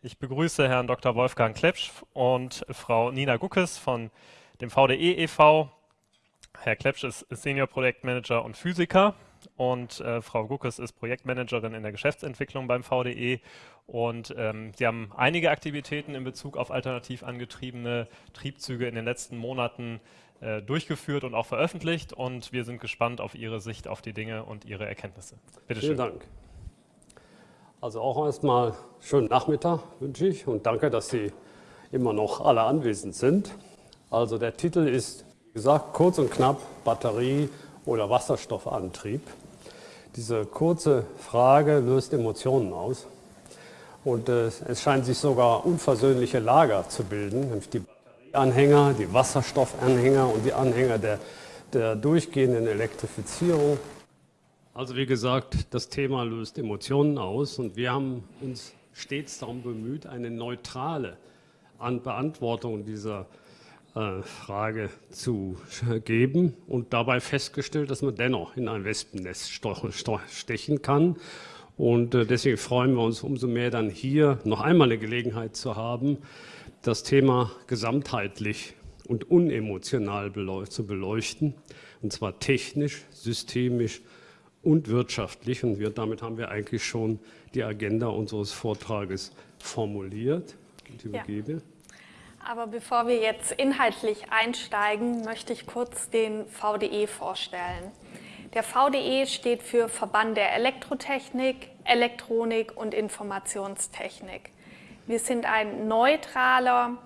Ich begrüße Herrn Dr. Wolfgang Klepsch und Frau Nina Guckes von dem VDE e.V. Herr Klepsch ist Senior Projektmanager und Physiker und äh, Frau Guckes ist Projektmanagerin in der Geschäftsentwicklung beim VDE und ähm, sie haben einige Aktivitäten in Bezug auf alternativ angetriebene Triebzüge in den letzten Monaten äh, durchgeführt und auch veröffentlicht und wir sind gespannt auf Ihre Sicht auf die Dinge und Ihre Erkenntnisse. Bitte schön. Vielen Dank. Also auch erstmal schönen Nachmittag wünsche ich und danke, dass Sie immer noch alle anwesend sind. Also der Titel ist, wie gesagt, kurz und knapp Batterie oder Wasserstoffantrieb. Diese kurze Frage löst Emotionen aus und äh, es scheint sich sogar unversöhnliche Lager zu bilden, nämlich die Batterieanhänger, die Wasserstoffanhänger und die Anhänger der, der durchgehenden Elektrifizierung also wie gesagt, das Thema löst Emotionen aus und wir haben uns stets darum bemüht, eine neutrale Beantwortung dieser äh, Frage zu geben und dabei festgestellt, dass man dennoch in ein Wespennest stechen kann. Und äh, deswegen freuen wir uns umso mehr dann hier noch einmal eine Gelegenheit zu haben, das Thema gesamtheitlich und unemotional zu beleuchten, und zwar technisch, systemisch und wirtschaftlich. Und wir, damit haben wir eigentlich schon die Agenda unseres Vortrages formuliert. Ich übergebe. Ja. Aber bevor wir jetzt inhaltlich einsteigen, möchte ich kurz den VDE vorstellen. Der VDE steht für Verband der Elektrotechnik, Elektronik und Informationstechnik. Wir sind ein neutraler,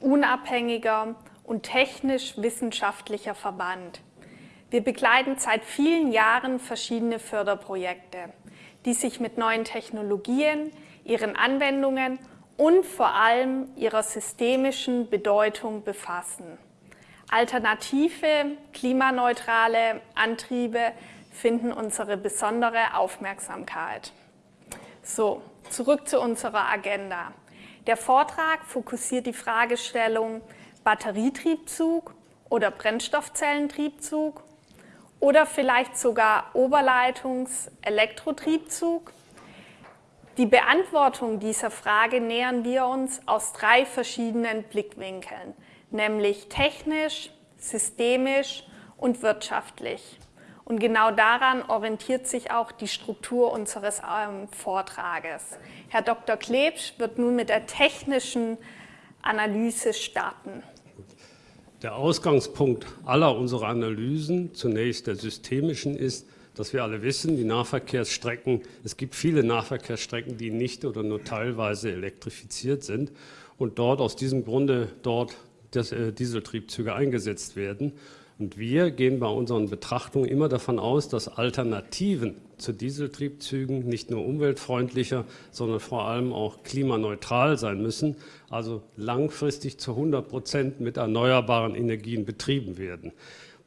unabhängiger und technisch wissenschaftlicher Verband. Wir begleiten seit vielen Jahren verschiedene Förderprojekte, die sich mit neuen Technologien, ihren Anwendungen und vor allem ihrer systemischen Bedeutung befassen. Alternative, klimaneutrale Antriebe finden unsere besondere Aufmerksamkeit. So, zurück zu unserer Agenda. Der Vortrag fokussiert die Fragestellung Batterietriebzug oder Brennstoffzellentriebzug oder vielleicht sogar Oberleitungs-Elektrotriebzug? Die Beantwortung dieser Frage nähern wir uns aus drei verschiedenen Blickwinkeln, nämlich technisch, systemisch und wirtschaftlich. Und genau daran orientiert sich auch die Struktur unseres ähm, Vortrages. Herr Dr. Klebsch wird nun mit der technischen Analyse starten. Der Ausgangspunkt aller unserer Analysen, zunächst der systemischen, ist, dass wir alle wissen, die Nahverkehrsstrecken, es gibt viele Nahverkehrsstrecken, die nicht oder nur teilweise elektrifiziert sind und dort aus diesem Grunde dort das, äh, Dieseltriebzüge eingesetzt werden. Und wir gehen bei unseren Betrachtungen immer davon aus, dass Alternativen zu Dieseltriebzügen nicht nur umweltfreundlicher, sondern vor allem auch klimaneutral sein müssen, also langfristig zu 100 Prozent mit erneuerbaren Energien betrieben werden.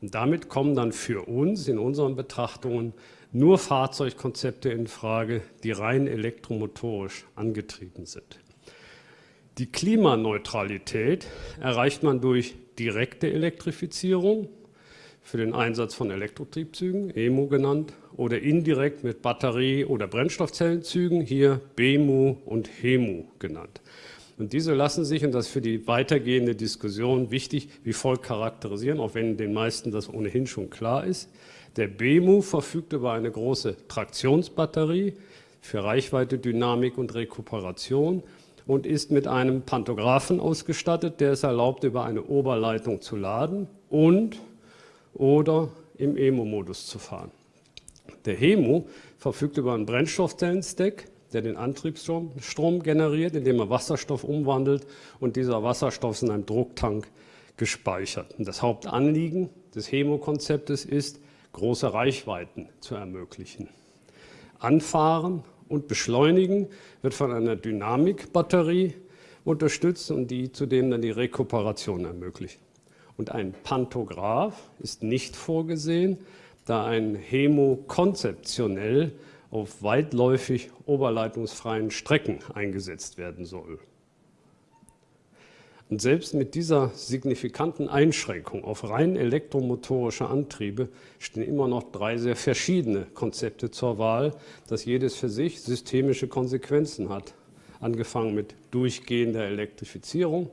Und damit kommen dann für uns in unseren Betrachtungen nur Fahrzeugkonzepte in Frage, die rein elektromotorisch angetrieben sind. Die Klimaneutralität erreicht man durch direkte Elektrifizierung, für den Einsatz von Elektrotriebzügen, EMU genannt, oder indirekt mit Batterie- oder Brennstoffzellenzügen, hier BEMU und HEMU genannt. Und diese lassen sich, und das ist für die weitergehende Diskussion wichtig, wie folgt charakterisieren, auch wenn den meisten das ohnehin schon klar ist. Der BEMU verfügt über eine große Traktionsbatterie für Reichweite, Dynamik und Rekuperation und ist mit einem Pantographen ausgestattet, der es erlaubt, über eine Oberleitung zu laden und oder im EMO-Modus zu fahren. Der HEMO verfügt über einen Brennstoffzellenstack, der den Antriebsstrom Strom generiert, indem er Wasserstoff umwandelt und dieser Wasserstoff ist in einem Drucktank gespeichert. Und das Hauptanliegen des HEMO-Konzeptes ist, große Reichweiten zu ermöglichen. Anfahren und Beschleunigen wird von einer Dynamikbatterie unterstützt und die zudem dann die Rekuperation ermöglicht. Und ein Pantograph ist nicht vorgesehen, da ein Hemo konzeptionell auf weitläufig oberleitungsfreien Strecken eingesetzt werden soll. Und selbst mit dieser signifikanten Einschränkung auf rein elektromotorische Antriebe stehen immer noch drei sehr verschiedene Konzepte zur Wahl, das jedes für sich systemische Konsequenzen hat. angefangen mit durchgehender Elektrifizierung,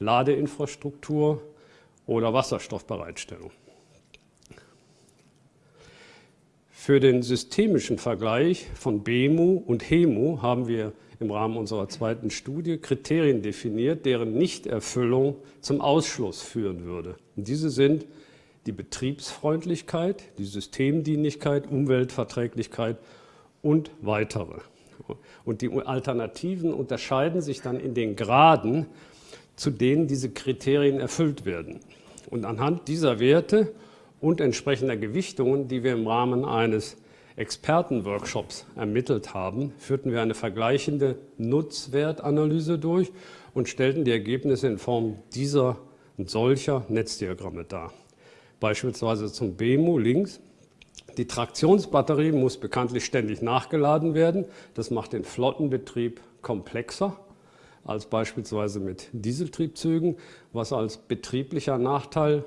Ladeinfrastruktur oder Wasserstoffbereitstellung. Für den systemischen Vergleich von BEMU und HEMU haben wir im Rahmen unserer zweiten Studie Kriterien definiert, deren Nichterfüllung zum Ausschluss führen würde. Und diese sind die Betriebsfreundlichkeit, die Systemdienlichkeit, Umweltverträglichkeit und weitere. Und die Alternativen unterscheiden sich dann in den Graden, zu denen diese Kriterien erfüllt werden. Und anhand dieser Werte und entsprechender Gewichtungen, die wir im Rahmen eines Expertenworkshops ermittelt haben, führten wir eine vergleichende Nutzwertanalyse durch und stellten die Ergebnisse in Form dieser und solcher Netzdiagramme dar. Beispielsweise zum BEMU links. Die Traktionsbatterie muss bekanntlich ständig nachgeladen werden. Das macht den Flottenbetrieb komplexer als beispielsweise mit Dieseltriebzügen, was als betrieblicher Nachteil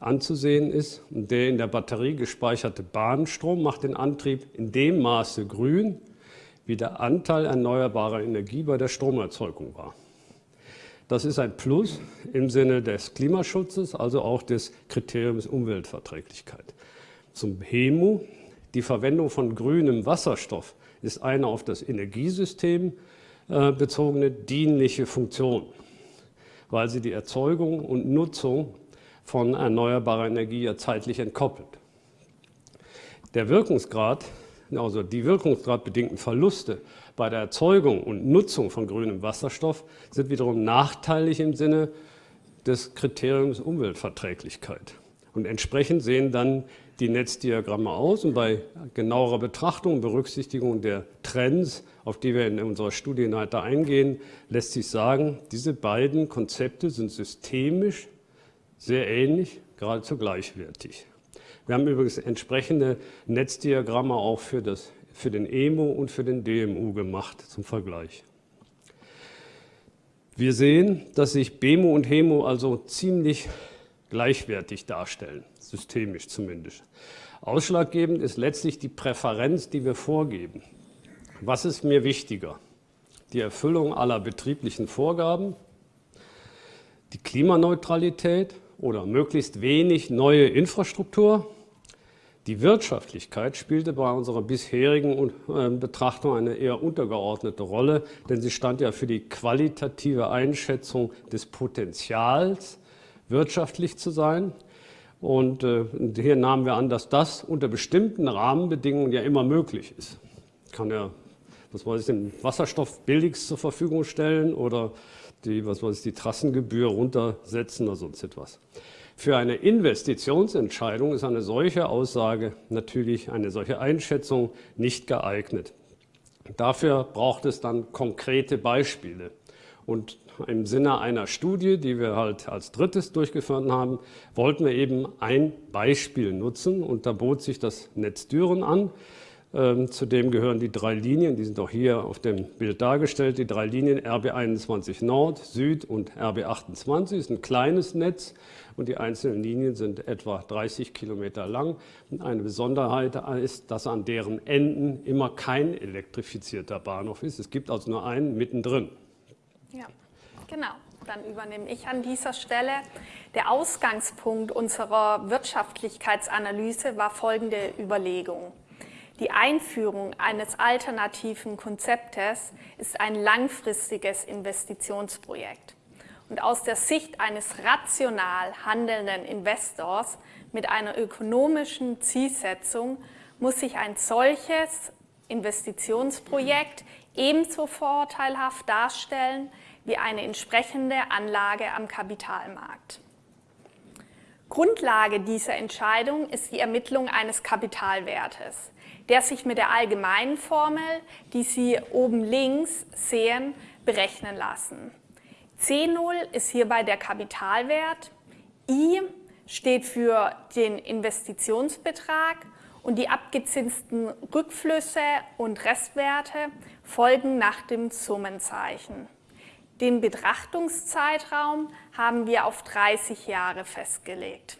anzusehen ist. Und der in der Batterie gespeicherte Bahnstrom macht den Antrieb in dem Maße grün, wie der Anteil erneuerbarer Energie bei der Stromerzeugung war. Das ist ein Plus im Sinne des Klimaschutzes, also auch des Kriteriums Umweltverträglichkeit. Zum HEMU, die Verwendung von grünem Wasserstoff ist eine auf das Energiesystem äh, bezogene dienliche Funktion, weil sie die Erzeugung und Nutzung von erneuerbarer Energie ja zeitlich entkoppelt. Der Wirkungsgrad, also die wirkungsgradbedingten Verluste bei der Erzeugung und Nutzung von grünem Wasserstoff sind wiederum nachteilig im Sinne des Kriteriums Umweltverträglichkeit. Und entsprechend sehen dann die Netzdiagramme aus und bei genauerer Betrachtung und Berücksichtigung der Trends, auf die wir in unserer Studie weiter eingehen, lässt sich sagen, diese beiden Konzepte sind systemisch sehr ähnlich, geradezu gleichwertig. Wir haben übrigens entsprechende Netzdiagramme auch für, das, für den EMU und für den DMU gemacht zum Vergleich. Wir sehen, dass sich BEMU und HEMU also ziemlich gleichwertig darstellen, systemisch zumindest. Ausschlaggebend ist letztlich die Präferenz, die wir vorgeben. Was ist mir wichtiger? Die Erfüllung aller betrieblichen Vorgaben, die Klimaneutralität oder möglichst wenig neue Infrastruktur. Die Wirtschaftlichkeit spielte bei unserer bisherigen äh, Betrachtung eine eher untergeordnete Rolle, denn sie stand ja für die qualitative Einschätzung des Potenzials, wirtschaftlich zu sein. Und äh, hier nahmen wir an, dass das unter bestimmten Rahmenbedingungen ja immer möglich ist. Kann ja, was weiß ich, den Wasserstoff billigst zur Verfügung stellen oder die, was weiß die Trassengebühr runtersetzen oder sonst etwas. Für eine Investitionsentscheidung ist eine solche Aussage natürlich, eine solche Einschätzung nicht geeignet. Dafür braucht es dann konkrete Beispiele. Und im Sinne einer Studie, die wir halt als drittes durchgeführt haben, wollten wir eben ein Beispiel nutzen und da bot sich das Netz Düren an. Ähm, zudem gehören die drei Linien, die sind auch hier auf dem Bild dargestellt, die drei Linien RB21 Nord, Süd und RB28. Das ist ein kleines Netz und die einzelnen Linien sind etwa 30 Kilometer lang. Und eine Besonderheit ist, dass an deren Enden immer kein elektrifizierter Bahnhof ist. Es gibt also nur einen mittendrin. Ja, genau. Dann übernehme ich an dieser Stelle. Der Ausgangspunkt unserer Wirtschaftlichkeitsanalyse war folgende Überlegung. Die Einführung eines alternativen Konzeptes ist ein langfristiges Investitionsprojekt. Und aus der Sicht eines rational handelnden Investors mit einer ökonomischen Zielsetzung muss sich ein solches Investitionsprojekt ebenso vorteilhaft darstellen wie eine entsprechende Anlage am Kapitalmarkt. Grundlage dieser Entscheidung ist die Ermittlung eines Kapitalwertes, der sich mit der allgemeinen Formel, die Sie oben links sehen, berechnen lassen. C0 ist hierbei der Kapitalwert, I steht für den Investitionsbetrag und die abgezinsten Rückflüsse und Restwerte folgen nach dem Summenzeichen. Den Betrachtungszeitraum haben wir auf 30 Jahre festgelegt.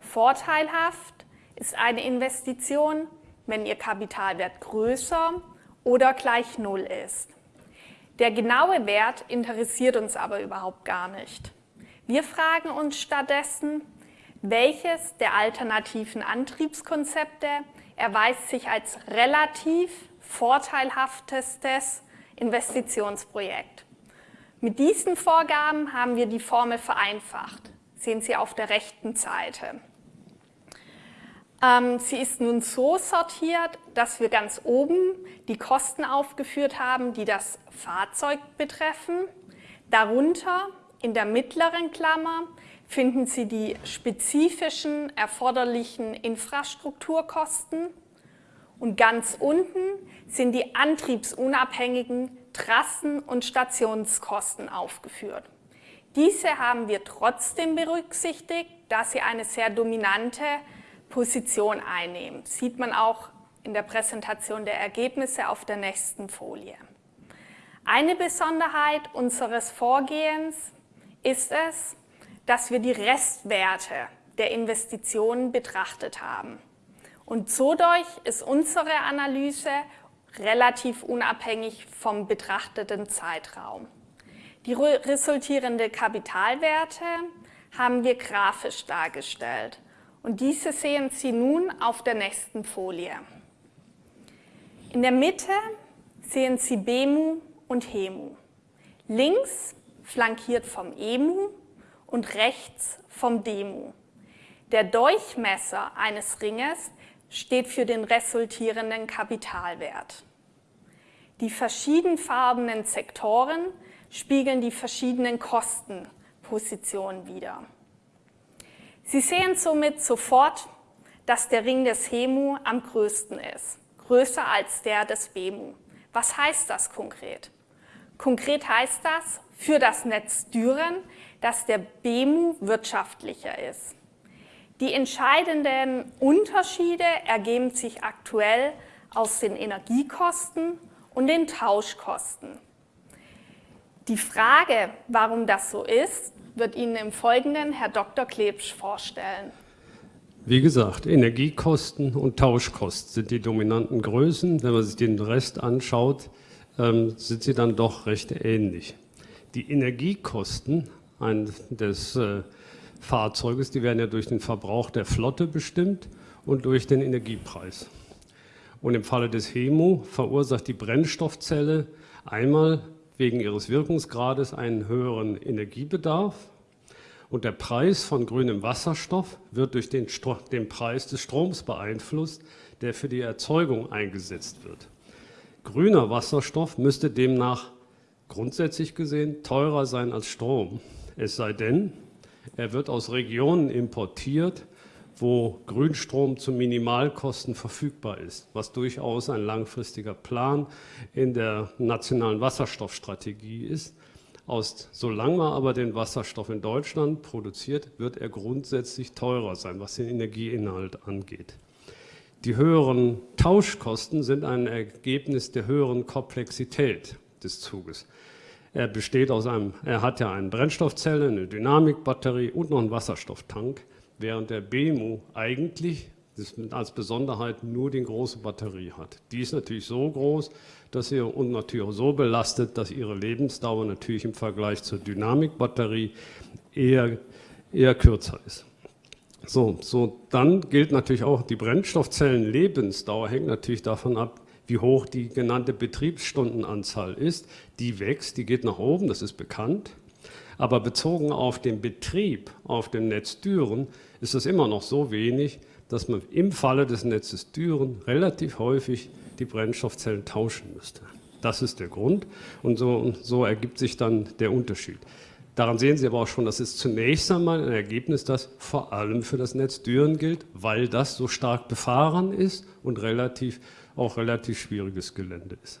Vorteilhaft ist eine Investition, wenn ihr Kapitalwert größer oder gleich Null ist. Der genaue Wert interessiert uns aber überhaupt gar nicht. Wir fragen uns stattdessen, welches der alternativen Antriebskonzepte erweist sich als relativ vorteilhaftestes Investitionsprojekt. Mit diesen Vorgaben haben wir die Formel vereinfacht. Sehen Sie auf der rechten Seite. Ähm, sie ist nun so sortiert, dass wir ganz oben die Kosten aufgeführt haben, die das Fahrzeug betreffen. Darunter in der mittleren Klammer finden Sie die spezifischen erforderlichen Infrastrukturkosten und ganz unten sind die antriebsunabhängigen Trassen- und Stationskosten aufgeführt. Diese haben wir trotzdem berücksichtigt, da sie eine sehr dominante Position einnehmen. Sieht man auch in der Präsentation der Ergebnisse auf der nächsten Folie. Eine Besonderheit unseres Vorgehens ist es, dass wir die Restwerte der Investitionen betrachtet haben. Und so durch ist unsere Analyse relativ unabhängig vom betrachteten Zeitraum. Die resultierenden Kapitalwerte haben wir grafisch dargestellt. Und diese sehen Sie nun auf der nächsten Folie. In der Mitte sehen Sie BEMU und HEMU. Links flankiert vom EMU und rechts vom DEMU. Der Durchmesser eines Ringes steht für den resultierenden Kapitalwert. Die verschiedenfarbenen Sektoren spiegeln die verschiedenen Kostenpositionen wider. Sie sehen somit sofort, dass der Ring des HEMU am größten ist, größer als der des BEMU. Was heißt das konkret? Konkret heißt das für das Netz Düren, dass der BEMU wirtschaftlicher ist. Die entscheidenden Unterschiede ergeben sich aktuell aus den Energiekosten und den Tauschkosten. Die Frage, warum das so ist, wird Ihnen im Folgenden Herr Dr. Klebsch vorstellen. Wie gesagt, Energiekosten und Tauschkosten sind die dominanten Größen. Wenn man sich den Rest anschaut, ähm, sind sie dann doch recht ähnlich. Die Energiekosten des äh, Fahrzeuges, die werden ja durch den Verbrauch der Flotte bestimmt und durch den Energiepreis. Und im Falle des HEMO verursacht die Brennstoffzelle einmal wegen ihres Wirkungsgrades einen höheren Energiebedarf und der Preis von grünem Wasserstoff wird durch den, den Preis des Stroms beeinflusst, der für die Erzeugung eingesetzt wird. Grüner Wasserstoff müsste demnach grundsätzlich gesehen teurer sein als Strom, es sei denn, er wird aus Regionen importiert, wo Grünstrom zu Minimalkosten verfügbar ist, was durchaus ein langfristiger Plan in der nationalen Wasserstoffstrategie ist. Aus, solange man aber den Wasserstoff in Deutschland produziert, wird er grundsätzlich teurer sein, was den Energieinhalt angeht. Die höheren Tauschkosten sind ein Ergebnis der höheren Komplexität des Zuges. Er besteht aus einem, er hat ja eine Brennstoffzelle, eine Dynamikbatterie und noch einen Wasserstofftank während der BEMU eigentlich als Besonderheit nur die große Batterie hat. Die ist natürlich so groß, dass sie und natürlich so belastet, dass ihre Lebensdauer natürlich im Vergleich zur Dynamikbatterie eher, eher kürzer ist. So, so, dann gilt natürlich auch, die Brennstoffzellenlebensdauer hängt natürlich davon ab, wie hoch die genannte Betriebsstundenanzahl ist. Die wächst, die geht nach oben, das ist bekannt. Aber bezogen auf den Betrieb, auf dem Netz Düren, ist das immer noch so wenig, dass man im Falle des Netzes Düren relativ häufig die Brennstoffzellen tauschen müsste. Das ist der Grund und so, so ergibt sich dann der Unterschied. Daran sehen Sie aber auch schon, das ist zunächst einmal ein Ergebnis, das vor allem für das Netz Düren gilt, weil das so stark befahren ist und relativ, auch relativ schwieriges Gelände ist.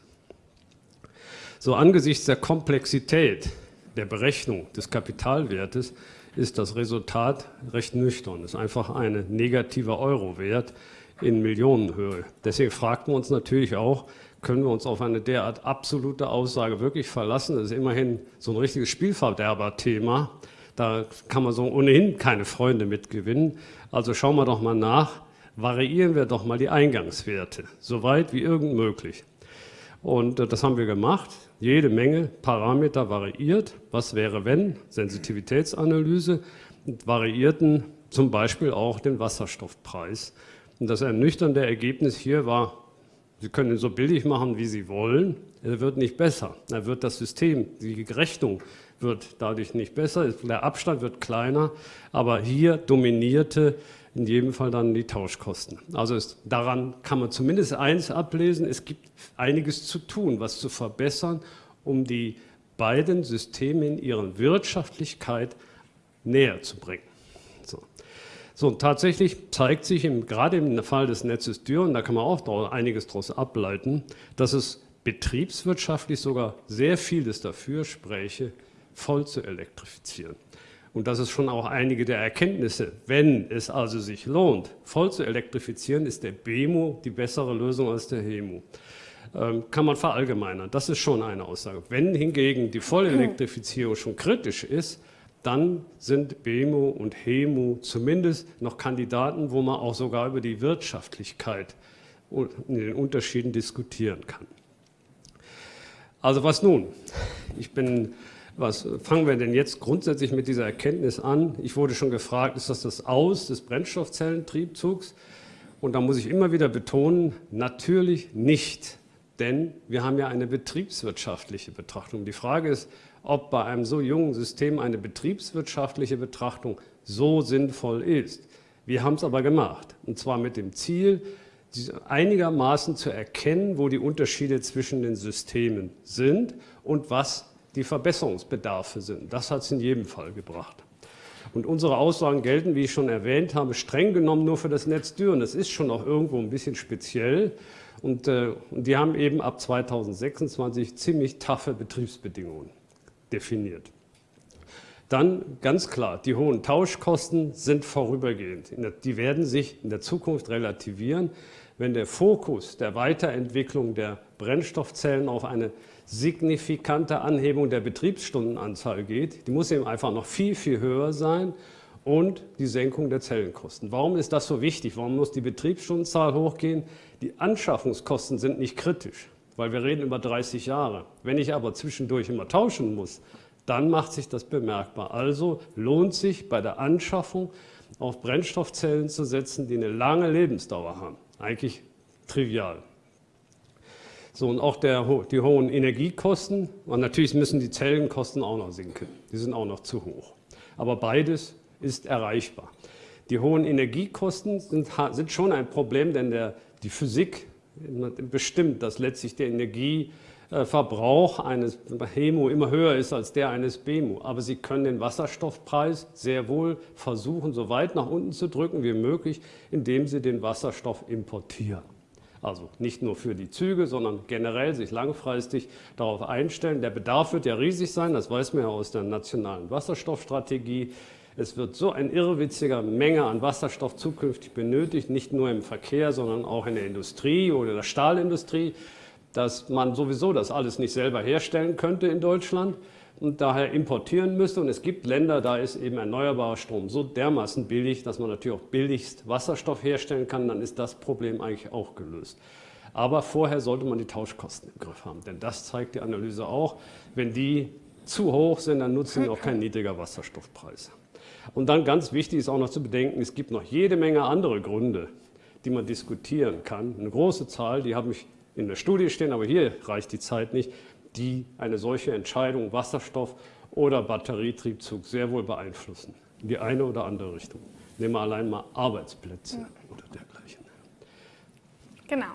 So angesichts der Komplexität der Berechnung des Kapitalwertes ist das Resultat recht nüchtern. Es ist einfach ein negativer Euro-Wert in Millionenhöhe. Deswegen fragt man uns natürlich auch, können wir uns auf eine derart absolute Aussage wirklich verlassen? Das ist immerhin so ein richtiges Spielverderber-Thema. Da kann man so ohnehin keine Freunde mitgewinnen. Also schauen wir doch mal nach, variieren wir doch mal die Eingangswerte, so weit wie irgend möglich. Und äh, das haben wir gemacht. Jede Menge Parameter variiert. Was wäre, wenn? Sensitivitätsanalyse. Variierten zum Beispiel auch den Wasserstoffpreis. Und das ernüchternde Ergebnis hier war, Sie können ihn so billig machen, wie Sie wollen. Er wird nicht besser. Er wird das System, die Rechnung wird dadurch nicht besser. Der Abstand wird kleiner. Aber hier dominierte in jedem Fall dann die Tauschkosten. Also ist, daran kann man zumindest eins ablesen, es gibt einiges zu tun, was zu verbessern, um die beiden Systeme in ihrer Wirtschaftlichkeit näher zu bringen. So. So, tatsächlich zeigt sich im, gerade im Fall des Netzes Dürr, da kann man auch einiges daraus ableiten, dass es betriebswirtschaftlich sogar sehr vieles dafür spräche, voll zu elektrifizieren. Und das ist schon auch einige der Erkenntnisse. Wenn es also sich lohnt, voll zu elektrifizieren, ist der BEMO die bessere Lösung als der HEMO. Ähm, kann man verallgemeinern. Das ist schon eine Aussage. Wenn hingegen die Vollelektrifizierung schon kritisch ist, dann sind BEMO und HEMO zumindest noch Kandidaten, wo man auch sogar über die Wirtschaftlichkeit und den Unterschieden diskutieren kann. Also was nun? Ich bin was fangen wir denn jetzt grundsätzlich mit dieser Erkenntnis an? Ich wurde schon gefragt, ist das das Aus des Brennstoffzellentriebzugs? Und da muss ich immer wieder betonen, natürlich nicht, denn wir haben ja eine betriebswirtschaftliche Betrachtung. Die Frage ist, ob bei einem so jungen System eine betriebswirtschaftliche Betrachtung so sinnvoll ist. Wir haben es aber gemacht, und zwar mit dem Ziel, einigermaßen zu erkennen, wo die Unterschiede zwischen den Systemen sind und was die Verbesserungsbedarfe sind. Das hat es in jedem Fall gebracht. Und unsere Aussagen gelten, wie ich schon erwähnt habe, streng genommen nur für das Netz Düren. Das ist schon auch irgendwo ein bisschen speziell. Und, äh, und die haben eben ab 2026 ziemlich taffe Betriebsbedingungen definiert. Dann ganz klar, die hohen Tauschkosten sind vorübergehend. Die werden sich in der Zukunft relativieren, wenn der Fokus der Weiterentwicklung der Brennstoffzellen auf eine signifikante Anhebung der Betriebsstundenanzahl geht. Die muss eben einfach noch viel, viel höher sein und die Senkung der Zellenkosten. Warum ist das so wichtig? Warum muss die Betriebsstundenzahl hochgehen? Die Anschaffungskosten sind nicht kritisch, weil wir reden über 30 Jahre. Wenn ich aber zwischendurch immer tauschen muss, dann macht sich das bemerkbar. Also lohnt sich bei der Anschaffung auf Brennstoffzellen zu setzen, die eine lange Lebensdauer haben. Eigentlich trivial. So, und auch der, die hohen Energiekosten, und natürlich müssen die Zellenkosten auch noch sinken. Die sind auch noch zu hoch. Aber beides ist erreichbar. Die hohen Energiekosten sind, sind schon ein Problem, denn der, die Physik bestimmt, dass letztlich der Energieverbrauch eines HEMO immer höher ist als der eines BEMO. Aber Sie können den Wasserstoffpreis sehr wohl versuchen, so weit nach unten zu drücken wie möglich, indem Sie den Wasserstoff importieren. Also nicht nur für die Züge, sondern generell sich langfristig darauf einstellen. Der Bedarf wird ja riesig sein, das weiß man ja aus der nationalen Wasserstoffstrategie. Es wird so ein irrwitziger Menge an Wasserstoff zukünftig benötigt, nicht nur im Verkehr, sondern auch in der Industrie oder der Stahlindustrie, dass man sowieso das alles nicht selber herstellen könnte in Deutschland und daher importieren müsste. Und es gibt Länder, da ist eben erneuerbarer Strom so dermaßen billig, dass man natürlich auch billigst Wasserstoff herstellen kann, dann ist das Problem eigentlich auch gelöst. Aber vorher sollte man die Tauschkosten im Griff haben, denn das zeigt die Analyse auch. Wenn die zu hoch sind, dann nutzen die auch kein niedriger Wasserstoffpreis. Und dann ganz wichtig ist auch noch zu bedenken, es gibt noch jede Menge andere Gründe, die man diskutieren kann. Eine große Zahl, die habe ich in der Studie stehen, aber hier reicht die Zeit nicht, die eine solche Entscheidung Wasserstoff oder Batterietriebzug sehr wohl beeinflussen, in die eine oder andere Richtung. Nehmen wir allein mal Arbeitsplätze ja. oder dergleichen. Genau.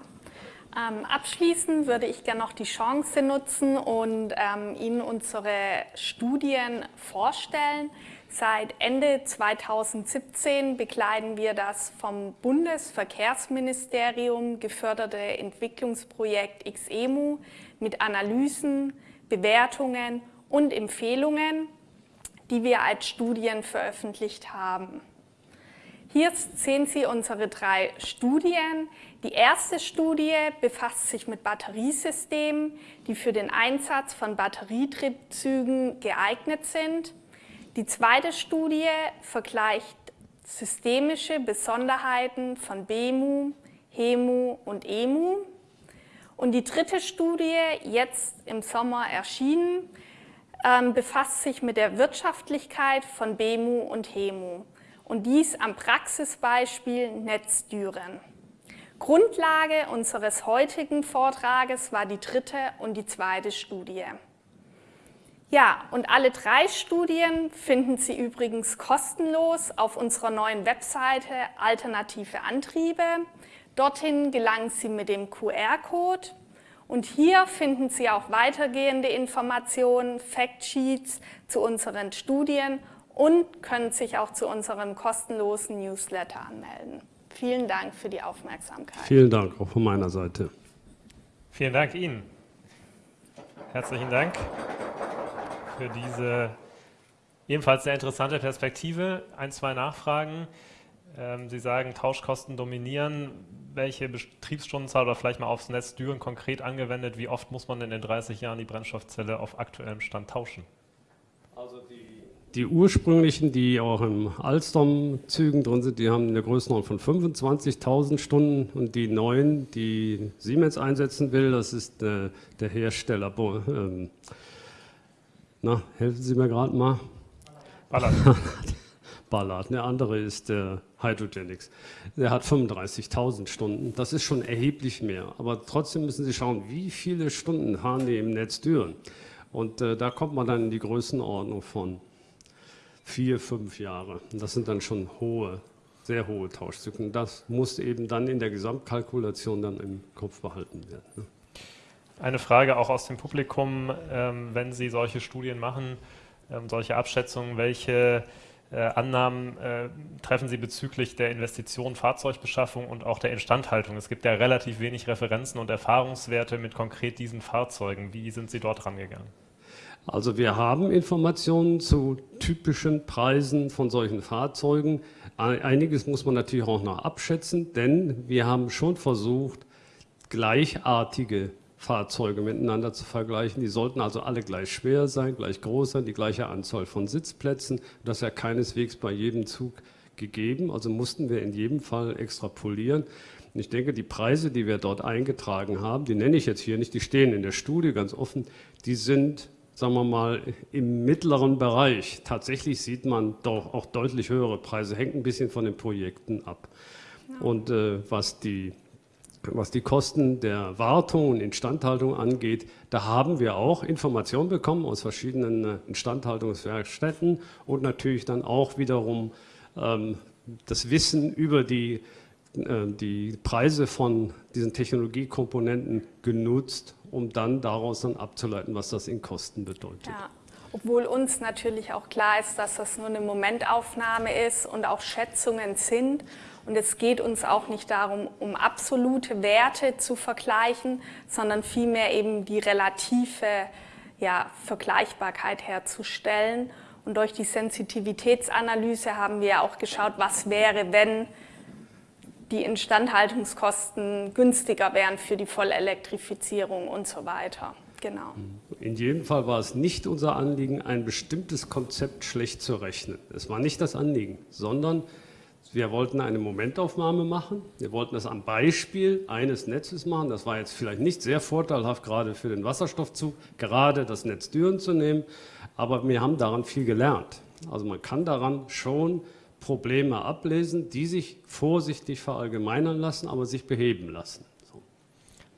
Ähm, abschließend würde ich gerne noch die Chance nutzen und ähm, Ihnen unsere Studien vorstellen. Seit Ende 2017 bekleiden wir das vom Bundesverkehrsministerium geförderte Entwicklungsprojekt XEMU mit Analysen, Bewertungen und Empfehlungen, die wir als Studien veröffentlicht haben. Hier sehen Sie unsere drei Studien. Die erste Studie befasst sich mit Batteriesystemen, die für den Einsatz von Batterietriebzügen geeignet sind. Die zweite Studie vergleicht systemische Besonderheiten von BEMU, HEMU und EMU. Und die dritte Studie, jetzt im Sommer erschienen, ähm, befasst sich mit der Wirtschaftlichkeit von BEMU und HEMU. Und dies am Praxisbeispiel Netzdüren. Grundlage unseres heutigen Vortrages war die dritte und die zweite Studie. Ja, und alle drei Studien finden Sie übrigens kostenlos auf unserer neuen Webseite Alternative Antriebe. Dorthin gelangen Sie mit dem QR-Code und hier finden Sie auch weitergehende Informationen, Factsheets zu unseren Studien und können sich auch zu unserem kostenlosen Newsletter anmelden. Vielen Dank für die Aufmerksamkeit. Vielen Dank auch von meiner Seite. Vielen Dank Ihnen. Herzlichen Dank für diese ebenfalls sehr interessante Perspektive. Ein, zwei Nachfragen. Ähm, Sie sagen, Tauschkosten dominieren. Welche Betriebsstundenzahl oder vielleicht mal aufs Netz Düren konkret angewendet, wie oft muss man in den 30 Jahren die Brennstoffzelle auf aktuellem Stand tauschen? Also die, die ursprünglichen, die auch im Alstom-Zügen drin sind, die haben eine Größenordnung von 25.000 Stunden und die neuen, die Siemens einsetzen will, das ist äh, der Hersteller, ähm, na, helfen Sie mir gerade mal. Ballard. Ballard. Der andere ist der Hydrogenics. Der hat 35.000 Stunden. Das ist schon erheblich mehr. Aber trotzdem müssen Sie schauen, wie viele Stunden fahren die im Netz Düren. Und äh, da kommt man dann in die Größenordnung von vier, fünf Jahre. Das sind dann schon hohe, sehr hohe Tauschzyklen. Das muss eben dann in der Gesamtkalkulation dann im Kopf behalten werden. Ne? Eine Frage auch aus dem Publikum, ähm, wenn Sie solche Studien machen, ähm, solche Abschätzungen, welche äh, Annahmen äh, treffen Sie bezüglich der Investition, Fahrzeugbeschaffung und auch der Instandhaltung? Es gibt ja relativ wenig Referenzen und Erfahrungswerte mit konkret diesen Fahrzeugen. Wie sind Sie dort rangegangen? Also wir haben Informationen zu typischen Preisen von solchen Fahrzeugen. Einiges muss man natürlich auch noch abschätzen, denn wir haben schon versucht, gleichartige Fahrzeuge miteinander zu vergleichen. Die sollten also alle gleich schwer sein, gleich groß sein, die gleiche Anzahl von Sitzplätzen. Das ist ja keineswegs bei jedem Zug gegeben, also mussten wir in jedem Fall extrapolieren. Und ich denke, die Preise, die wir dort eingetragen haben, die nenne ich jetzt hier nicht, die stehen in der Studie ganz offen, die sind, sagen wir mal, im mittleren Bereich. Tatsächlich sieht man doch auch deutlich höhere Preise, hängt ein bisschen von den Projekten ab. Und äh, was die was die Kosten der Wartung und Instandhaltung angeht, da haben wir auch Informationen bekommen aus verschiedenen äh, Instandhaltungswerkstätten und natürlich dann auch wiederum ähm, das Wissen über die, äh, die Preise von diesen Technologiekomponenten genutzt, um dann daraus dann abzuleiten, was das in Kosten bedeutet. Ja. Obwohl uns natürlich auch klar ist, dass das nur eine Momentaufnahme ist und auch Schätzungen sind und es geht uns auch nicht darum, um absolute Werte zu vergleichen, sondern vielmehr eben die relative ja, Vergleichbarkeit herzustellen. Und durch die Sensitivitätsanalyse haben wir auch geschaut, was wäre, wenn die Instandhaltungskosten günstiger wären für die Vollelektrifizierung und so weiter. Genau. In jedem Fall war es nicht unser Anliegen, ein bestimmtes Konzept schlecht zu rechnen. Es war nicht das Anliegen, sondern wir wollten eine Momentaufnahme machen. Wir wollten das am Beispiel eines Netzes machen. Das war jetzt vielleicht nicht sehr vorteilhaft, gerade für den Wasserstoffzug, gerade das Netz Düren zu nehmen. Aber wir haben daran viel gelernt. Also man kann daran schon Probleme ablesen, die sich vorsichtig verallgemeinern lassen, aber sich beheben lassen.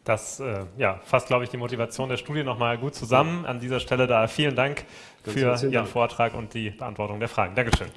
Das äh, ja, fasst, glaube ich, die Motivation der Studie nochmal gut zusammen. An dieser Stelle da vielen Dank Ganz für Ihren Dank. Vortrag und die Beantwortung der Fragen. Dankeschön.